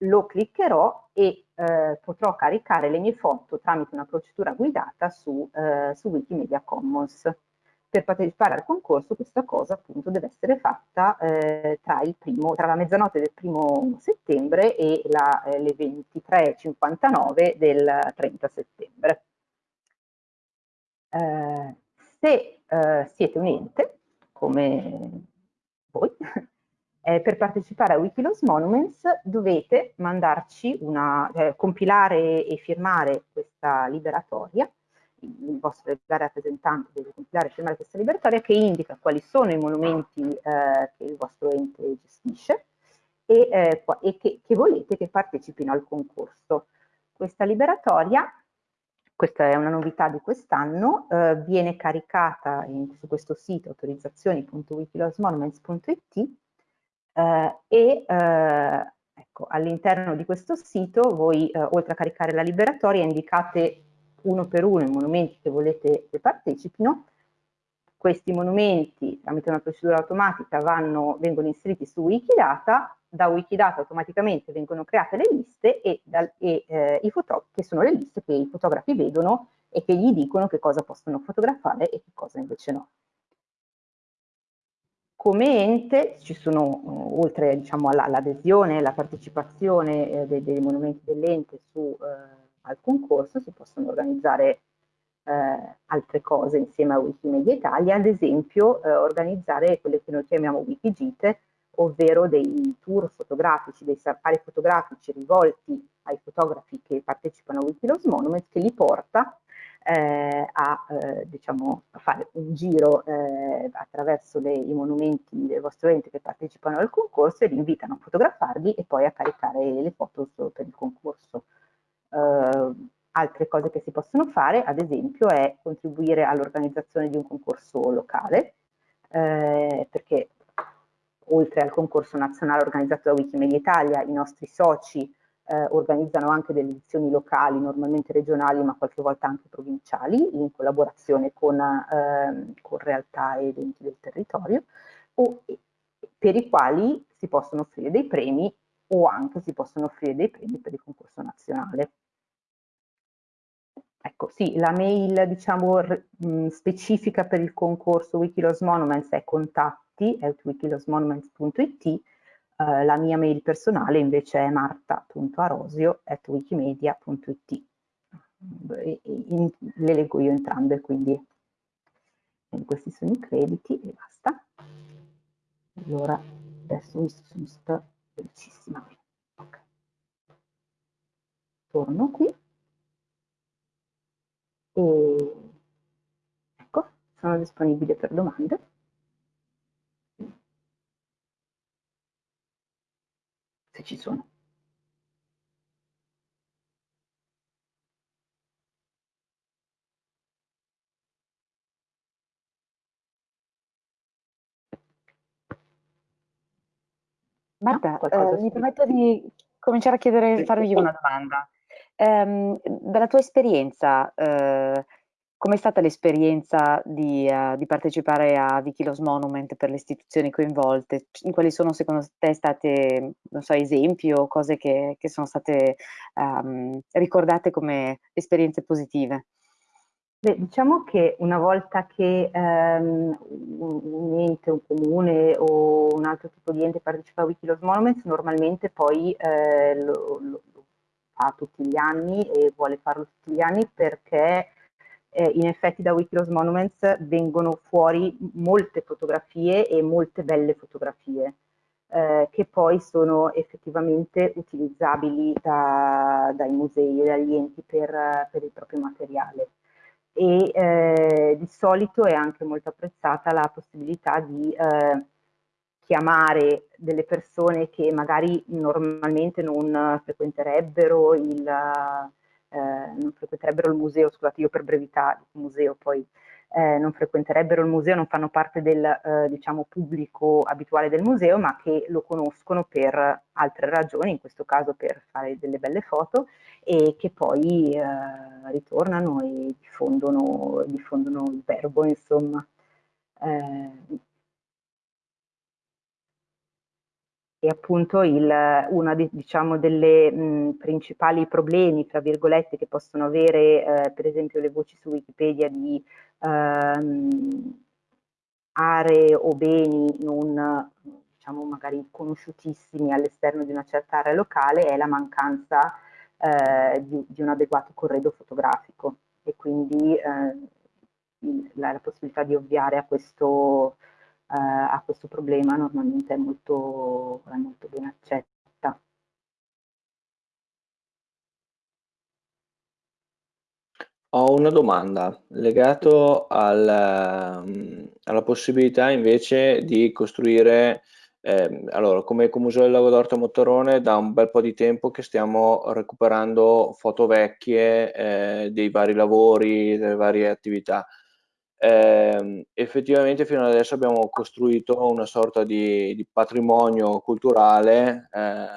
Speaker 2: lo cliccherò e eh, potrò caricare le mie foto tramite una procedura guidata su, eh, su Wikimedia Commons. Per partecipare al concorso questa cosa appunto deve essere fatta eh, tra, primo, tra, la mezzanotte del primo settembre e la, eh, le 23.59 del 30 settembre. Eh, se eh, siete un ente, come voi, eh, per partecipare a Wikiloss Monuments dovete mandarci una, eh, compilare e firmare questa liberatoria, il vostro rappresentante deve compilare e firmare questa liberatoria che indica quali sono i monumenti eh, che il vostro ente gestisce e, eh, e che, che volete che partecipino al concorso. Questa liberatoria questa è una novità di quest'anno, eh, viene caricata in, su questo sito autorizzazioni.wikilossmonuments.it eh, e eh, ecco, all'interno di questo sito voi eh, oltre a caricare la liberatoria indicate uno per uno i monumenti che volete che partecipino, questi monumenti tramite una procedura automatica vanno, vengono inseriti su Wikidata, da Wikidata automaticamente vengono create le liste e, dal, e eh, i che sono le liste che i fotografi vedono e che gli dicono che cosa possono fotografare e che cosa invece no. Come ente ci sono, uh, oltre diciamo, all'adesione, alla partecipazione eh, dei, dei, monumenti dell'ente eh, al concorso, si possono organizzare eh, altre cose insieme a Wikimedia Italia, ad esempio eh, organizzare quelle che noi chiamiamo Wikigite, ovvero dei tour fotografici, dei safari fotografici rivolti ai fotografi che partecipano a Wikiloss Monuments, che li porta eh, a, eh, diciamo, fare un giro eh, attraverso le, i monumenti del vostro ente che partecipano al concorso e li invitano a fotografarli e poi a caricare le foto per il concorso. Eh, altre cose che si possono fare, ad esempio, è contribuire all'organizzazione di un concorso locale, eh, perché oltre al concorso nazionale organizzato da Wikimedia Italia, i nostri soci eh, organizzano anche delle edizioni locali, normalmente regionali, ma qualche volta anche provinciali, in collaborazione con, eh, con realtà ed enti del territorio, o, per i quali si possono offrire dei premi o anche si possono offrire dei premi per il concorso nazionale. Ecco, sì, la mail diciamo specifica per il concorso Wikilos Monuments è contatti at wikilosmonuments.it, eh, la mia mail personale invece è marta.arosio at wikimedia.it. Le leggo io entrambe, quindi questi sono i crediti e basta. Allora, adesso mi sono stata velocissima. Okay. Torno qui e ecco, sono disponibile per domande. Se ci sono.
Speaker 1: Marta, no, eh, mi permetto di cominciare a chiedere, farvi una domanda. Ehm, dalla tua esperienza, eh, com'è stata l'esperienza di, uh, di, partecipare a Wikilos Monument per le istituzioni coinvolte? Quali sono secondo te state, non so, esempi o cose che, che sono state um, ricordate come esperienze positive?
Speaker 2: Beh, diciamo che una volta che ehm, un ente, un comune o un altro tipo di ente partecipa a Wikilos Monuments, normalmente poi eh, lo, lo, fa tutti gli anni e vuole farlo tutti gli anni perché eh, in effetti da Wikilos Monuments vengono fuori molte fotografie e molte belle fotografie eh, che poi sono effettivamente utilizzabili da, dai musei e dagli enti per, per il proprio materiale. E eh, di solito è anche molto apprezzata la possibilità di eh, chiamare delle persone che magari normalmente non frequenterebbero il, non frequenterebbero il museo, scusate io per brevità il museo poi eh, non frequenterebbero il museo, non fanno parte del eh, diciamo, pubblico abituale del museo, ma che lo conoscono per altre ragioni, in questo caso per fare delle belle foto, e che poi eh, ritornano e diffondono, diffondono, il verbo, insomma. E appunto il, uno diciamo, delle mh, principali problemi, tra virgolette, che possono avere eh, per esempio le voci su Wikipedia di ehm, aree o beni non diciamo magari conosciutissimi all'esterno di una certa area locale è la mancanza eh, di, di, un adeguato corredo fotografico. E quindi eh, la, la, possibilità di ovviare a questo, a questo problema normalmente è molto, è molto ben accetta.
Speaker 4: Ho una domanda legato al, alla possibilità invece di costruire, eh, allora come Museo del Lago d'Orto Motorone da un bel po' di tempo che stiamo recuperando foto vecchie eh, dei vari lavori, delle varie attività eh, effettivamente fino ad adesso abbiamo costruito una sorta di, di patrimonio culturale eh,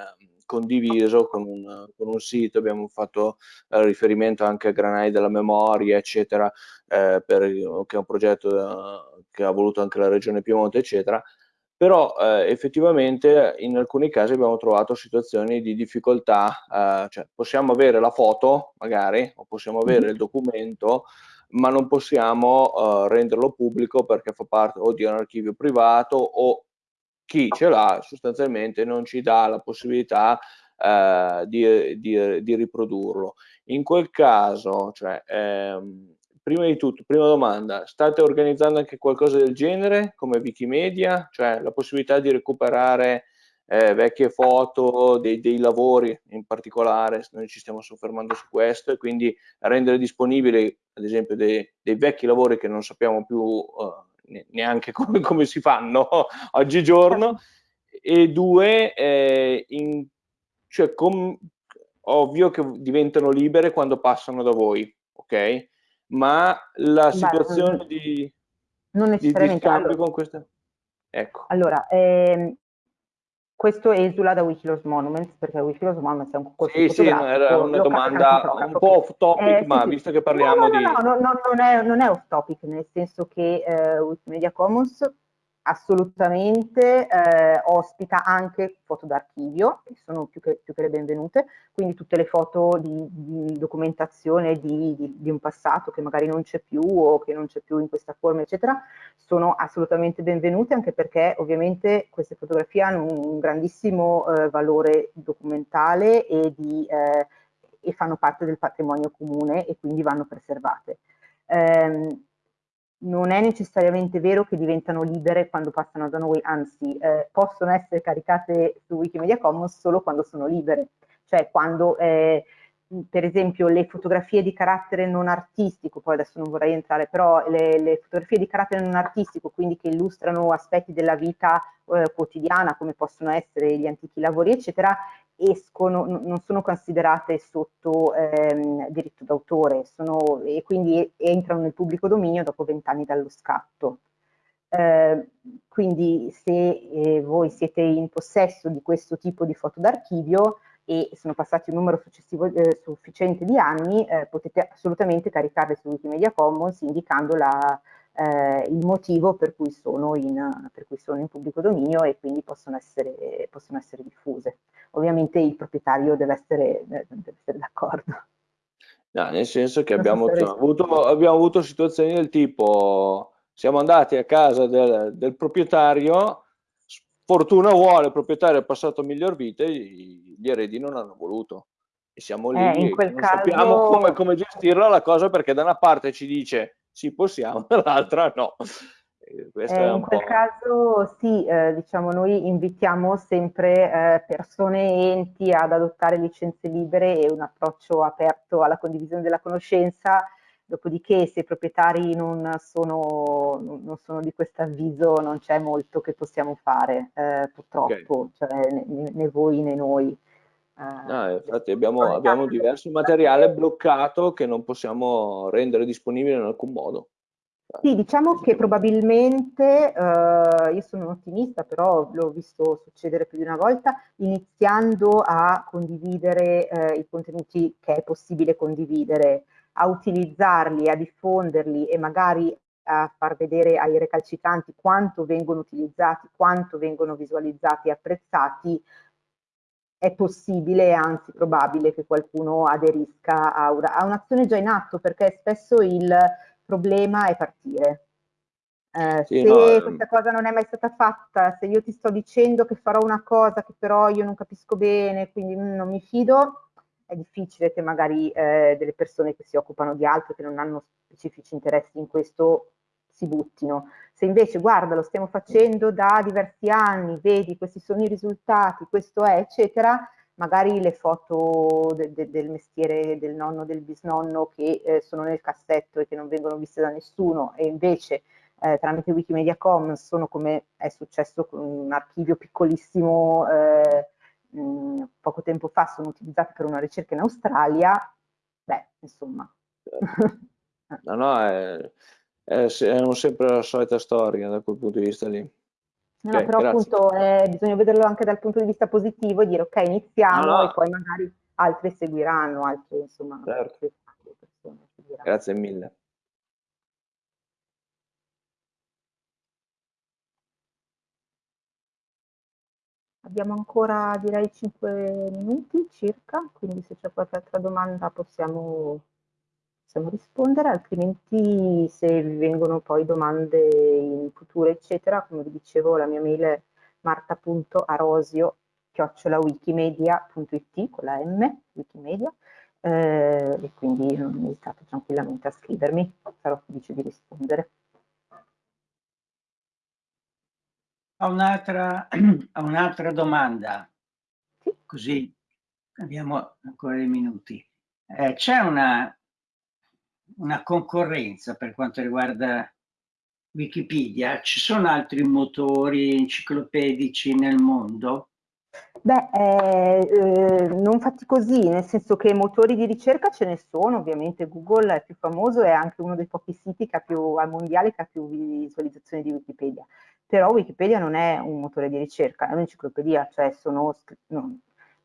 Speaker 4: condiviso con un, con un, sito, abbiamo fatto eh, riferimento anche a Granai della Memoria, eccetera, eh, per, che è un progetto eh, che ha voluto anche la Regione Piemonte, eccetera, però eh, effettivamente in alcuni casi abbiamo trovato situazioni di difficoltà, eh, cioè possiamo avere la foto magari, o possiamo avere il documento, ma non possiamo uh, renderlo pubblico perché fa parte o di un archivio privato o chi ce l'ha sostanzialmente non ci dà la possibilità uh, di, di, di, riprodurlo. In quel caso, cioè, ehm, prima di tutto, prima domanda, state organizzando anche qualcosa del genere come Wikimedia, cioè la possibilità di recuperare eh, vecchie foto dei, dei, lavori in particolare, noi ci stiamo soffermando su questo e quindi rendere disponibili ad esempio dei, dei vecchi lavori che non sappiamo più uh, neanche come, come, si fanno oggigiorno e due, eh, in, cioè, com, ovvio che diventano libere quando passano da voi, ok? Ma la situazione Beh, di,
Speaker 2: non
Speaker 4: di, di scambio con questa...
Speaker 2: Ecco. Allora, ehm, questo esula da Wikilos Monuments, perché Wikilos Monuments è un
Speaker 4: concorso Sì, sì, era una domanda un po' off topic, eh, ma sì, visto sì. che parliamo
Speaker 2: no, no,
Speaker 4: di...
Speaker 2: No, no, no, non è, non è off topic, nel senso che eh, Wikimedia Commons assolutamente eh, ospita anche foto d'archivio, che sono più che, più che, le benvenute, quindi tutte le foto di, di documentazione di, di, di, un passato che magari non c'è più o che non c'è più in questa forma, eccetera, sono assolutamente benvenute anche perché ovviamente queste fotografie hanno un grandissimo eh, valore documentale e, eh, e, fanno parte del patrimonio comune e quindi vanno preservate. Eh, non è necessariamente vero che diventano libere quando passano da noi, anzi eh, possono essere caricate su Wikimedia Commons solo quando sono libere, cioè quando eh, per esempio le fotografie di carattere non artistico, poi adesso non vorrei entrare, però le, le fotografie di carattere non artistico, quindi che illustrano aspetti della vita eh, quotidiana come possono essere gli antichi lavori eccetera, escono, non sono considerate sotto ehm, diritto d'autore e quindi entrano nel pubblico dominio dopo vent'anni dallo scatto. Eh, quindi se eh, voi siete in possesso di questo tipo di foto d'archivio e sono passati un numero eh, sufficiente di anni, eh, potete assolutamente caricarle su Wikimedia Commons indicando la, eh, il motivo per cui, in, per cui, sono in, pubblico dominio e quindi possono essere, possono essere diffuse. Ovviamente il proprietario deve essere, deve essere d'accordo.
Speaker 4: No, nel senso che abbiamo, cioè, avuto, abbiamo avuto situazioni del tipo siamo andati a casa del, del proprietario fortuna vuole, il proprietario è passato miglior vita e gli eredi non hanno voluto. E siamo lì eh, e non caso... sappiamo come, come gestirla la cosa perché da una parte ci dice sì possiamo, dall'altra no.
Speaker 2: Eh, in quel caso sì, eh, diciamo noi invitiamo sempre eh, persone e enti ad adottare licenze libere e un approccio aperto alla condivisione della conoscenza, dopodiché se i proprietari non sono, non sono di questo avviso non c'è molto che possiamo fare, eh, purtroppo, okay. cioè, né, né, voi né noi.
Speaker 4: Ah, infatti abbiamo, abbiamo diverso materiale bloccato che non possiamo rendere disponibile in alcun modo.
Speaker 2: Sì, diciamo che probabilmente, eh, io sono un ottimista, però l'ho visto succedere più di una volta, iniziando a condividere eh, i contenuti che è possibile condividere, a utilizzarli, a diffonderli e magari a far vedere ai recalcitranti quanto vengono utilizzati, quanto vengono visualizzati e apprezzati, è possibile, anzi probabile, che qualcuno aderisca a, un'azione già in atto, perché spesso il problema è partire. Eh, sì, se no, ehm questa cosa non è mai stata fatta, se io ti sto dicendo che farò una cosa che però io non capisco bene, quindi mm, non mi fido, è difficile che magari eh, delle persone che si occupano di altro, che non hanno specifici interessi in questo, si buttino. Se invece, guarda, lo stiamo facendo da diversi anni, vedi, questi sono i risultati, questo è, eccetera, magari le foto de, de, del mestiere del nonno, del bisnonno che eh, sono nel cassetto e che non vengono viste da nessuno e invece eh, tramite Wikimedia Commons sono come è successo con un archivio piccolissimo eh, mh, poco tempo fa, sono utilizzati per una ricerca in Australia, beh, insomma.
Speaker 4: No, no, è, è, è sempre la solita storia da quel punto di vista lì.
Speaker 2: No, okay, però grazie. appunto eh, bisogna vederlo anche dal punto di vista positivo e dire ok iniziamo no, no. e poi magari altri seguiranno, altre insomma certo. altre
Speaker 4: persone seguiranno. Grazie mille.
Speaker 2: Abbiamo ancora direi 5 minuti circa, quindi se c'è qualche altra domanda possiamo possiamo rispondere, altrimenti se vi vengono poi domande in futuro, eccetera, come vi dicevo, la mia mail è marta.arosio chiocciolawikimedia.it con la M, Wikimedia, eh, e quindi non esitate tranquillamente a scrivermi, sarò felice di rispondere.
Speaker 3: Ho un'altra un domanda, sì? così abbiamo ancora dei minuti. Eh, C'è una una concorrenza per quanto riguarda Wikipedia? Ci sono altri motori enciclopedici nel mondo?
Speaker 2: Beh, eh, eh, non fatti così, nel senso che motori di ricerca ce ne sono, ovviamente Google è più famoso, è anche uno dei pochi siti che ha più, al mondiale che ha più visualizzazioni di Wikipedia, però Wikipedia non è un motore di ricerca, è un'enciclopedia, cioè sono, no,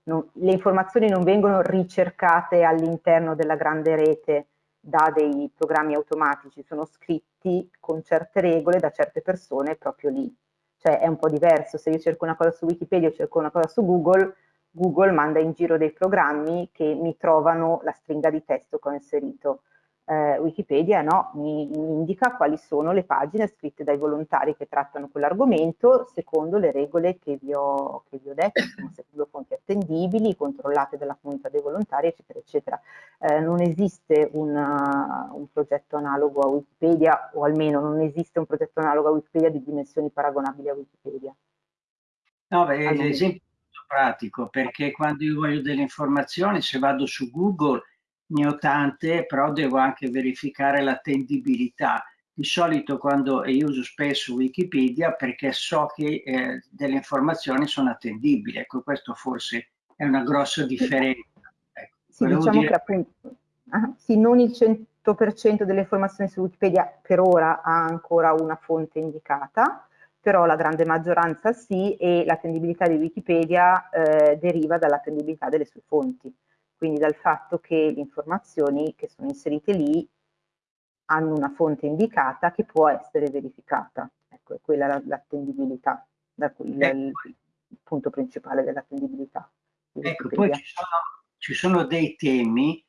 Speaker 2: no, le informazioni non vengono ricercate all'interno della grande rete da dei programmi automatici, sono scritti con certe regole da certe persone proprio lì. cioè è un po' diverso, se io cerco una cosa su Wikipedia o cerco una cosa su Google, Google manda in giro dei programmi che mi trovano la stringa di testo che ho inserito eh, Wikipedia no, mi, mi, indica quali sono le pagine scritte dai volontari che trattano quell'argomento secondo le regole che vi ho, che vi ho detto, insomma, secondo fonti attendibili, controllate dalla comunità dei volontari, eccetera, eccetera. Eh, non esiste una, un progetto analogo a Wikipedia, o almeno non esiste un progetto analogo a Wikipedia di dimensioni paragonabili a Wikipedia.
Speaker 3: No, beh, l'esempio è pratico, perché quando io voglio delle informazioni, se vado su Google ne ho tante, però devo anche verificare l'attendibilità. Di solito quando io uso spesso Wikipedia perché so che eh, delle informazioni sono attendibili. Ecco, questo forse è una grossa differenza.
Speaker 2: Ecco, sì, diciamo dire... che appunto, ah, sì, non il 100% delle informazioni su Wikipedia per ora ha ancora una fonte indicata, però la grande maggioranza sì e l'attendibilità di Wikipedia eh, deriva dall'attendibilità delle sue fonti quindi dal fatto che le informazioni che sono inserite lì hanno una fonte indicata che può essere verificata. Ecco, è quella l'attendibilità, ecco. il, il, punto principale dell'attendibilità.
Speaker 3: Ecco, poi ci sono, ci sono, dei temi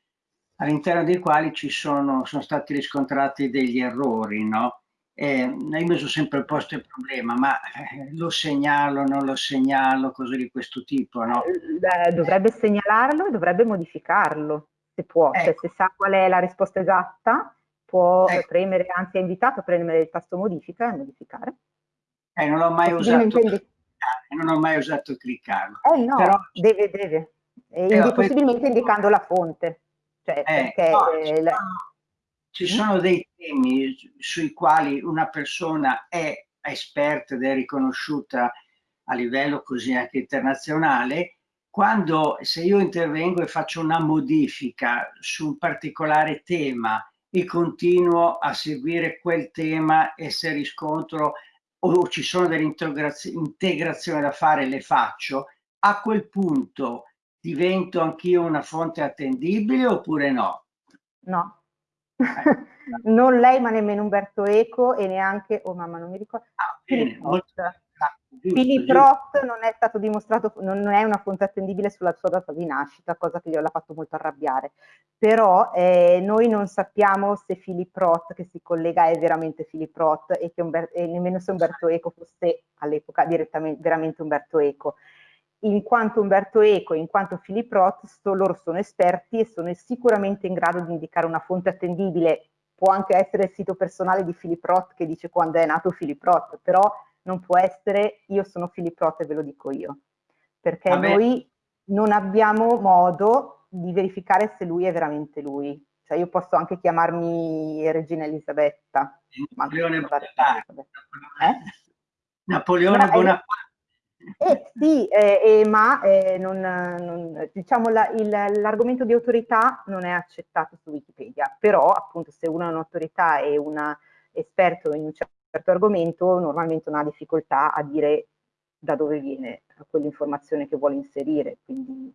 Speaker 3: all'interno dei quali ci sono, sono stati riscontrati degli errori, no? Eh, io mi sono sempre posto il problema, ma eh, lo segnalo, non lo segnalo, cose di questo tipo, no?
Speaker 2: Eh, dovrebbe segnalarlo e dovrebbe modificarlo, se può, cioè, ecco. cioè se sa qual è la risposta esatta, può ecco. premere, anzi è invitato a premere il tasto modifica e modificare.
Speaker 3: Eh, non ho mai usato intendi... non ho mai usato cliccarlo.
Speaker 2: Eh no, Però... deve, deve. E possibilmente poi... indicando la fonte. Cioè,
Speaker 3: eh, perché no, la... Ci sono dei temi sui quali una persona è esperta ed è riconosciuta a livello così anche internazionale, quando se io intervengo e faccio una modifica su un particolare tema e continuo a seguire quel tema e se riscontro o ci sono delle integrazioni da fare, le faccio, a quel punto divento anch'io una fonte attendibile oppure no?
Speaker 2: No, non lei ma nemmeno Umberto Eco e neanche, oh mamma non mi ricordo, ah, Philip Roth. Non è stato dimostrato, non è una fonte attendibile sulla sua data di nascita, cosa che gliela fatto molto arrabbiare. Però eh, noi non sappiamo se Philip Roth che si collega è veramente Philip Roth e, e nemmeno se Umberto Eco fosse all'epoca direttamente veramente Umberto Eco in quanto Umberto Eco, in quanto Philip Roth, sto, loro sono esperti e sono sicuramente in grado di indicare una fonte attendibile, può anche essere il sito personale di Philip Roth che dice quando è nato Philip Roth, però non può essere io sono Philip Roth e ve lo dico io, perché Vabbè. noi non abbiamo modo di verificare se lui è veramente lui. Cioè io posso anche chiamarmi Regina Elisabetta.
Speaker 3: Napoleone Bonaparte. Eh? Napoleone Bonaparte.
Speaker 2: Eh, sì, eh, eh, ma non, non, diciamo l'argomento di autorità non è accettato su Wikipedia, però appunto se uno è un'autorità e un esperto in un certo argomento normalmente non ha difficoltà a dire da dove viene quell'informazione che vuole inserire. Quindi,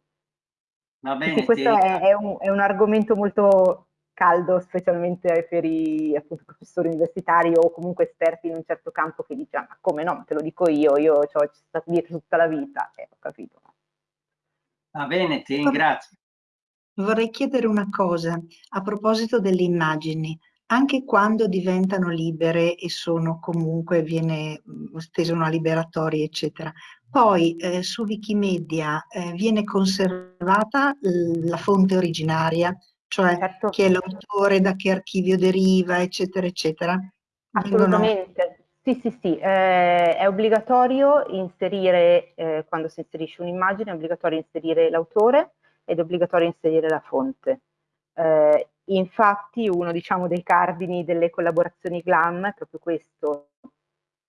Speaker 3: Va bene,
Speaker 2: questo è, è, un, è un argomento molto caldo, specialmente per i appunto, professori universitari o comunque esperti in un certo campo che dicono ma come no, te lo dico io, io ci ho stato dietro tutta la vita, eh, ho capito.
Speaker 3: Va bene, ti ringrazio.
Speaker 5: Vorrei chiedere una cosa a proposito delle immagini. Anche quando diventano libere e sono comunque, viene stesa una liberatoria, eccetera, poi eh, su Wikimedia eh, viene conservata la fonte originaria, cioè certo. chi è l'autore, da che archivio deriva, eccetera, eccetera.
Speaker 2: Assolutamente. Sì, sì, sì, eh, è obbligatorio inserire, eh, quando si inserisce un'immagine, è obbligatorio inserire l'autore ed è obbligatorio inserire la fonte. Eh, infatti uno diciamo, dei cardini delle collaborazioni GLAM è proprio questo,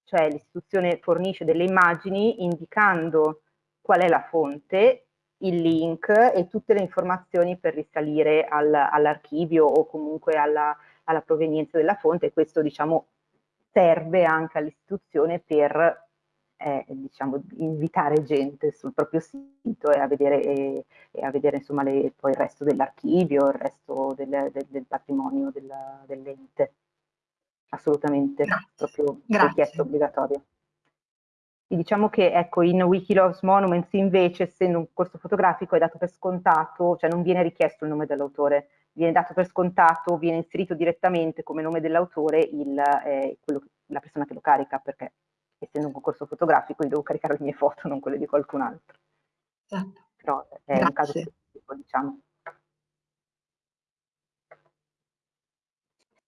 Speaker 2: cioè l'istituzione fornisce delle immagini indicando qual è la fonte il link e tutte le informazioni per risalire al, all'archivio o comunque alla, alla, provenienza della fonte. Questo diciamo, serve anche all'istituzione per eh, diciamo, invitare gente sul proprio sito e a vedere, e, e a vedere insomma, le, poi il resto dell'archivio, il resto del, del, del patrimonio dell'ente. Assolutamente, Grazie. proprio richiesto obbligatorio. E diciamo che ecco, in Wikiloves Monuments invece, essendo un corso fotografico, è dato per scontato, cioè non viene richiesto il nome dell'autore, viene dato per scontato, viene inserito direttamente come nome dell'autore eh, la persona che lo carica, perché essendo un concorso fotografico io devo caricare le mie foto, non quelle di qualcun altro.
Speaker 5: Esatto.
Speaker 2: Però è Grazie. un caso specifico, diciamo.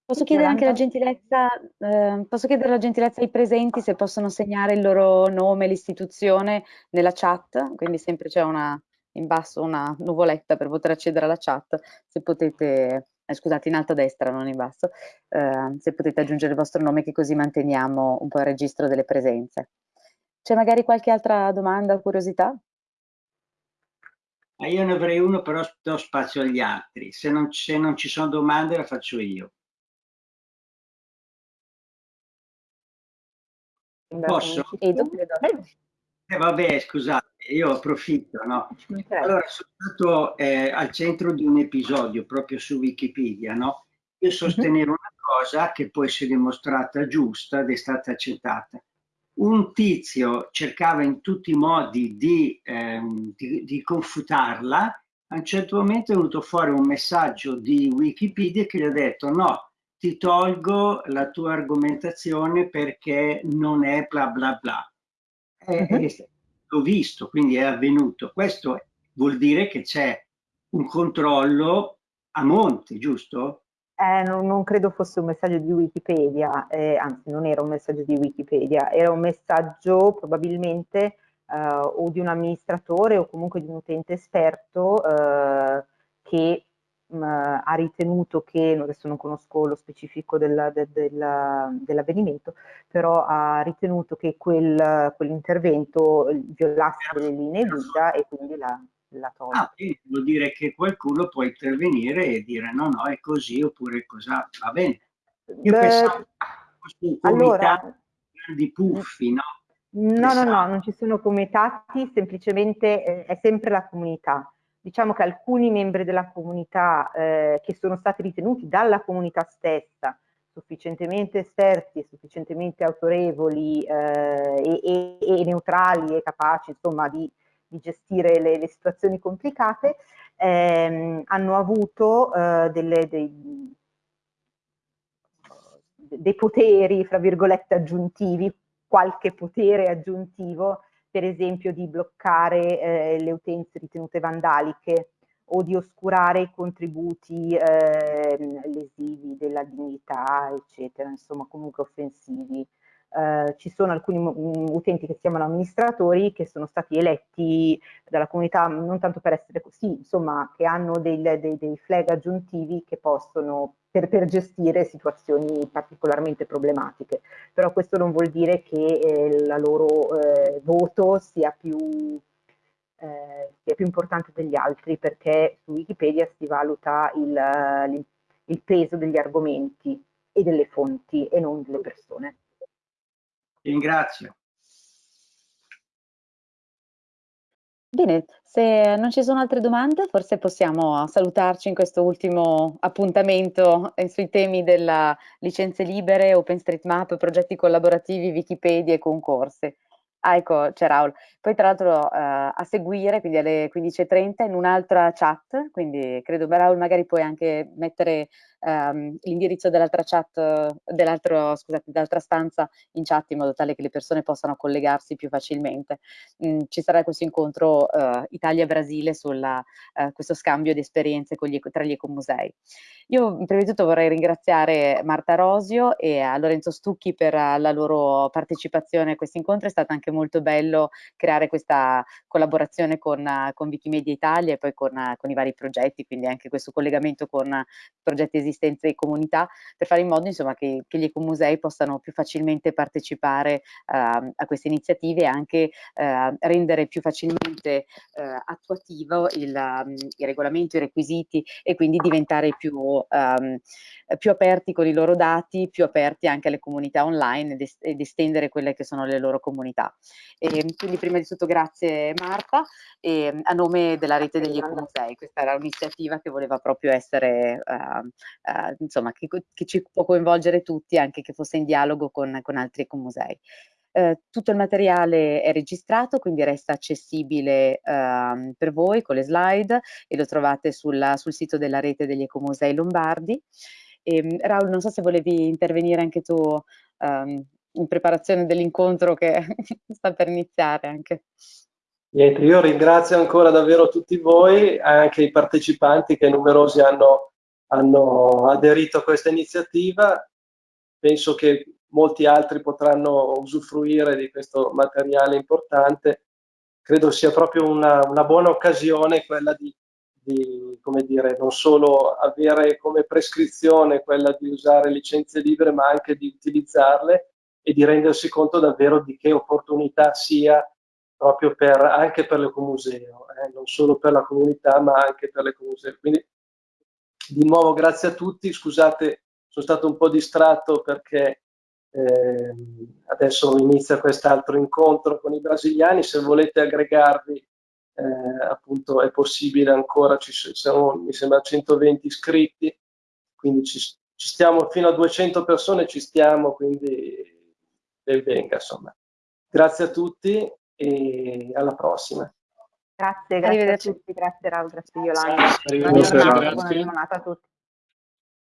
Speaker 1: Posso chiedere anche la gentilezza, eh, posso chiedere la gentilezza ai presenti se possono segnare il loro nome, l'istituzione nella chat, quindi sempre c'è una, in basso una nuvoletta per poter accedere alla chat, se potete, eh, scusate in alto a destra, non in basso, eh, se potete aggiungere il vostro nome che così manteniamo un po' il registro delle presenze. C'è magari qualche altra domanda o curiosità?
Speaker 3: Ah, io ne avrei uno, però do spazio agli altri. Se non, se non ci sono domande la faccio io. Posso? Eh, vabbè, scusate, io approfitto, no? Allora, sono stato eh, al centro di un episodio proprio su Wikipedia, no? Io sostenevo una cosa che poi si è dimostrata giusta ed è stata accettata. Un tizio cercava in tutti i modi di, ehm, di, di confutarla, a un certo momento è venuto fuori un messaggio di Wikipedia che gli ha detto no, ti tolgo la tua argomentazione perché non è bla bla bla. È, uh -huh. l'ho visto, quindi è avvenuto. Questo vuol dire che c'è un controllo a monte, giusto?
Speaker 2: Eh, non, non, credo fosse un messaggio di Wikipedia, eh, anzi non era un messaggio di Wikipedia, era un messaggio probabilmente eh, o di un amministratore o comunque di un utente esperto eh, che mh, ha ritenuto che, adesso non conosco lo specifico del, del, del, dell'avvenimento, però ha ritenuto che quel, quell'intervento violasse delle linee guida e quindi la, la tolto.
Speaker 3: Ah, vuol dire che qualcuno può intervenire e dire no, no, è così oppure cosa, va bene. Io Beh, pensavo
Speaker 2: fosse allora,
Speaker 3: di puffi, no?
Speaker 2: No, no, no, non ci sono comitati, semplicemente eh, è sempre la comunità diciamo che alcuni membri della comunità eh, che sono stati ritenuti dalla comunità stessa sufficientemente esperti sufficientemente autorevoli eh, e, e, e, neutrali e capaci insomma di, di gestire le, le, situazioni complicate ehm, hanno avuto eh, delle, dei, dei poteri, fra virgolette, aggiuntivi, qualche potere aggiuntivo per esempio di bloccare eh, le utenze ritenute vandaliche o di oscurare i contributi eh, lesivi della dignità, eccetera, insomma comunque offensivi. Uh, ci sono alcuni utenti che si chiamano amministratori che sono stati eletti dalla comunità non tanto per essere così, insomma, che hanno dei, dei, dei flag aggiuntivi che possono per, per, gestire situazioni particolarmente problematiche. Però questo non vuol dire che eh, loro eh, voto sia più, eh, sia più, importante degli altri, perché su Wikipedia si valuta il, il peso degli argomenti e delle fonti e non delle persone.
Speaker 3: Ringrazio.
Speaker 1: Bene, se non ci sono altre domande, forse possiamo salutarci in questo ultimo appuntamento eh, sui temi della licenze libere, OpenStreetMap, progetti collaborativi, Wikipedia e concorsi. Ah, ecco, c'è Raul. Poi tra l'altro eh, a seguire, quindi alle 15.30, in un'altra chat, quindi credo Raul magari puoi anche mettere ehm, l'indirizzo dell'altra chat, dell'altra stanza in chat in modo tale che le persone possano collegarsi più facilmente. Mm, ci sarà questo incontro eh, Italia-Brasile su eh, questo scambio di esperienze gli, tra gli ecomusei. Io prima di tutto vorrei ringraziare Marta Rosio e a Lorenzo Stucchi per la loro partecipazione a questo incontro, è stato anche molto bello creare questa collaborazione con, con Wikimedia Italia e poi con, con i vari progetti, quindi anche questo collegamento con progetti esistenti esistenza di comunità per fare in modo insomma, che, che gli ecomusei possano più facilmente partecipare uh, a queste iniziative e anche uh, rendere più facilmente uh, attuativo il, um, i regolamenti, i requisiti e quindi diventare più, um, più, aperti con i loro dati, più aperti anche alle comunità online ed, est ed estendere quelle che sono le loro comunità. E, quindi prima di tutto grazie Marta e, a nome della rete degli ecomusei, questa era un'iniziativa che voleva proprio essere eh, insomma, che, che, ci può coinvolgere tutti, anche che fosse in dialogo con, con altri ecomusei. Eh, tutto il materiale è registrato, quindi resta accessibile eh, per voi con le slide e lo trovate sulla, sul sito della rete degli ecomusei lombardi. E, ehm, Raul, non so se volevi intervenire anche tu um, in preparazione dell'incontro che sta per iniziare anche.
Speaker 6: Niente, io ringrazio ancora davvero tutti voi, anche i partecipanti che numerosi hanno, hanno aderito a questa iniziativa. Penso che molti altri potranno usufruire di questo materiale importante. Credo sia proprio una, una buona occasione quella di, di, come dire, non solo avere come prescrizione quella di usare licenze libere, ma anche di utilizzarle e di rendersi conto davvero di che opportunità sia proprio per, anche per l'ecomuseo, eh, non solo per la comunità ma anche per l'ecomuseo. Quindi di nuovo grazie a tutti, scusate sono stato un po' distratto perché eh, adesso inizia quest'altro incontro con i brasiliani, se volete aggregarvi eh, appunto è possibile ancora, ci sono mi sembra 120 iscritti, quindi ci, ci stiamo fino a 200 persone, ci stiamo, quindi ben venga insomma. Grazie a tutti e alla prossima.
Speaker 2: Grazie, grazie a tutti, grazie Raul, grazie Yolanda. Buona giornata, buona giornata a tutti.